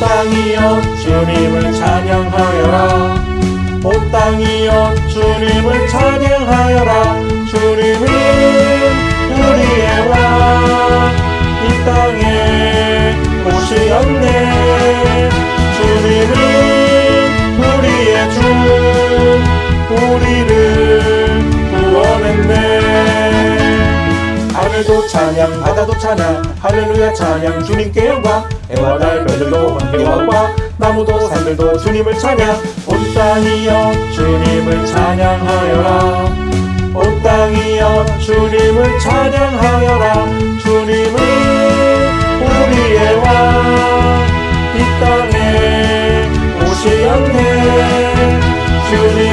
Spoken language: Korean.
땅이여 주님을 찬양하여라. 온 땅이여 주님을 찬양하여라. 주님은 우리의 왕이 땅에 오시었네 하늘도 찬양 바다도 찬양 할렐루야 찬양 주님께 영광 해와 달 별들도 번개와 나무도 산들도 주님을 찬양. 온 땅이여 주님을 찬양하여라. 온 땅이여 주님을 찬양하여라. 주님은 우리의 왕이 땅에 오시었네. 주님은